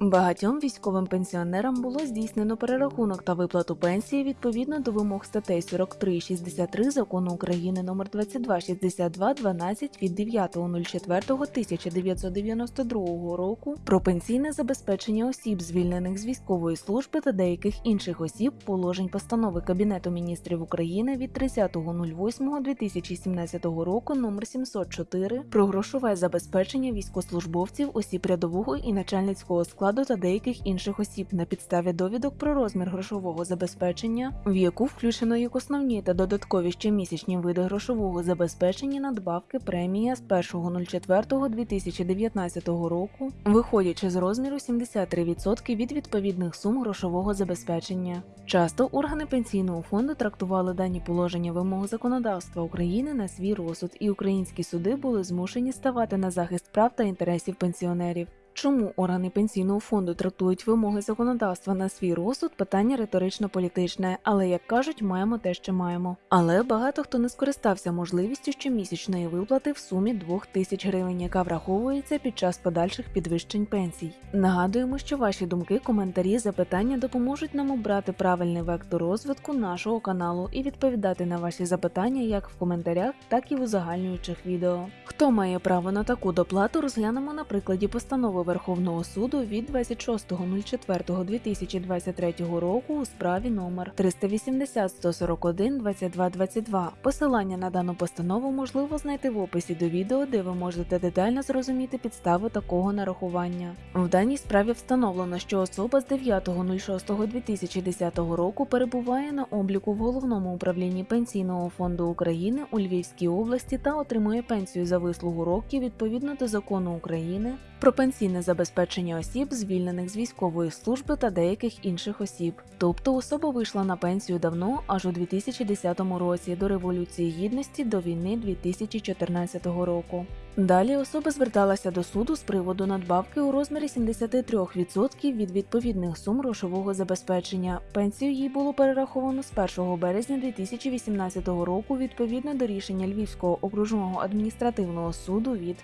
Багатьом військовим пенсіонерам було здійснено перерахунок та виплату пенсії відповідно до вимог статей 43 і 63 закону України номер 2262 12 від 9.04.1992 року про пенсійне забезпечення осіб, звільнених з військової служби та деяких інших осіб, положень постанови Кабінету міністрів України від 30.08.2017 року номер 704 про грошове забезпечення військовослужбовців, осіб рядового і начальницького складу та деяких інших осіб на підставі довідок про розмір грошового забезпечення, в яку включено як основні та додаткові щомісячні види грошового забезпечення надбавки премія з 1.04.2019 року, виходячи з розміру 73% від відповідних сум грошового забезпечення. Часто органи пенсійного фонду трактували дані положення вимог законодавства України на свій розсуд, і українські суди були змушені ставати на захист прав та інтересів пенсіонерів. Чому органи пенсійного фонду трактують вимоги законодавства на свій розсуд? Питання риторично-політичне, але як кажуть, маємо те, що маємо. Але багато хто не скористався можливістю щомісячної виплати в сумі 2 тисяч гривень, яка враховується під час подальших підвищень пенсій. Нагадуємо, що ваші думки, коментарі, запитання допоможуть нам обрати правильний вектор розвитку нашого каналу і відповідати на ваші запитання як в коментарях, так і в узагальнюючих відео. Хто має право на таку доплату, розглянемо на прикладі постанови Верховного суду від 26.04.2023 року у справі номер 380 141 22 22. Посилання на дану постанову можливо знайти в описі до відео, де ви можете детально зрозуміти підстави такого нарахування. В даній справі встановлено, що особа з 9.06.2010 року перебуває на обліку в головному управлінні Пенсійного фонду України у Львівській області та отримує пенсію за вислугу років відповідно до закону України про пенсійне забезпечення осіб, звільнених з військової служби та деяких інших осіб. Тобто особа вийшла на пенсію давно, аж у 2010 році, до Революції Гідності до війни 2014 року. Далі особа зверталася до суду з приводу надбавки у розмірі 73% від відповідних сум грошового забезпечення. Пенсію їй було перераховано з 1 березня 2018 року відповідно до рішення Львівського окружного адміністративного суду від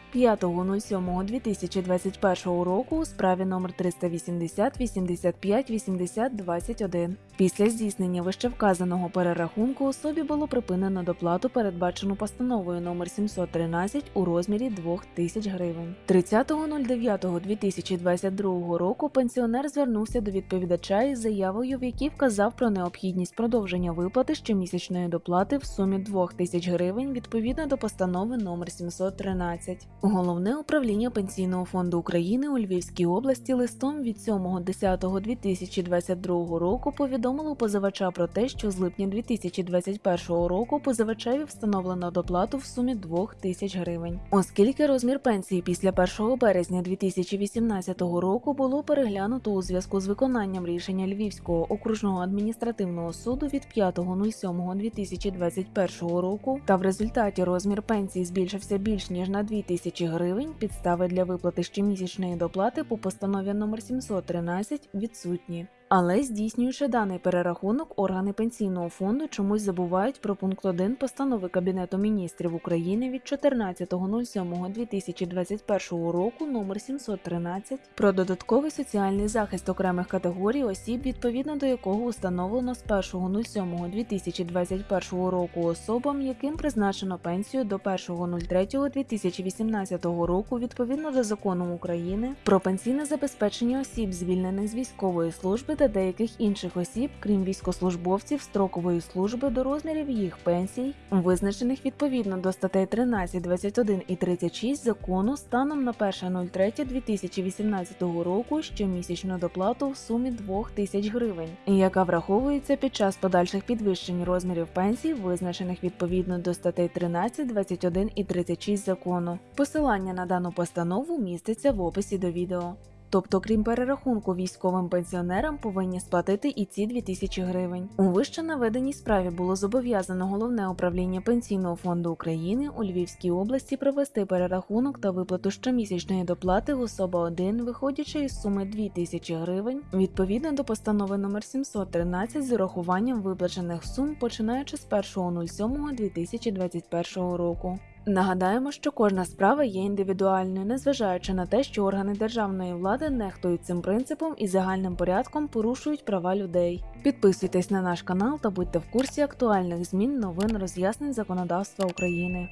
5.07.2021 року у справі номер 380 85 80 21. Після здійснення вищевказаного перерахунку особі було припинено доплату, передбачену постановою номер 713 у розмірі 2 тисяч гривень. 30.09.2022 року пенсіонер звернувся до відповідача із заявою, в якій вказав про необхідність продовження виплати щомісячної доплати в сумі 2 тисяч гривень відповідно до постанови номер 713. Головне управління Пенсійного фонду України у Львівській області листом від 7.10.2022 року повідомило позивача про те, що з липня 2021 року позивачеві встановлено доплату в сумі 2 тисяч гривень. Оскільки розмір пенсії після 1 березня 2018 року було переглянуто у зв'язку з виконанням рішення Львівського окружного адміністративного суду від 5.07.2021 року, та в результаті розмір пенсії збільшився більш ніж на 2 тисячі гривень, підстави для виплати щомісячної доплати по постанові номер 713 відсутні. Але здійснюючи даний перерахунок, органи пенсійного фонду чомусь забувають про пункт 1 постанови Кабінету міністрів України від 14.07.2021 року номер 713 про додатковий соціальний захист окремих категорій осіб, відповідно до якого установлено з 1.07.2021 року особам, яким призначено пенсію до 1.03.2018 року відповідно до закону України про пенсійне забезпечення осіб, звільнених з військової служби та деяких інших осіб, крім військослужбовців строкової служби до розмірів їх пенсій, визначених відповідно до статей 13, 21 і 36 закону станом на 1.03.2018 року щомісячну доплату в сумі 2 тисяч гривень, яка враховується під час подальших підвищень розмірів пенсій, визначених відповідно до статей 13, 21 і 36 закону. Посилання на дану постанову міститься в описі до відео. Тобто, крім перерахунку військовим пенсіонерам, повинні сплатити і ці 2000 гривень. У вище наведеній справі було зобов'язано головне управління пенсійного фонду України у Львівській області провести перерахунок та виплату щомісячної доплати особа 1, виходячи із суми 2000 гривень, відповідно до постанови номер 713 з урахуванням виплачених сум, починаючи з 1.07.2021 року. Нагадаємо, що кожна справа є індивідуальною, незважаючи на те, що органи державної влади нехтують цим принципом і загальним порядком порушують права людей. Підписуйтесь на наш канал та будьте в курсі актуальних змін, новин, роз'яснень законодавства України.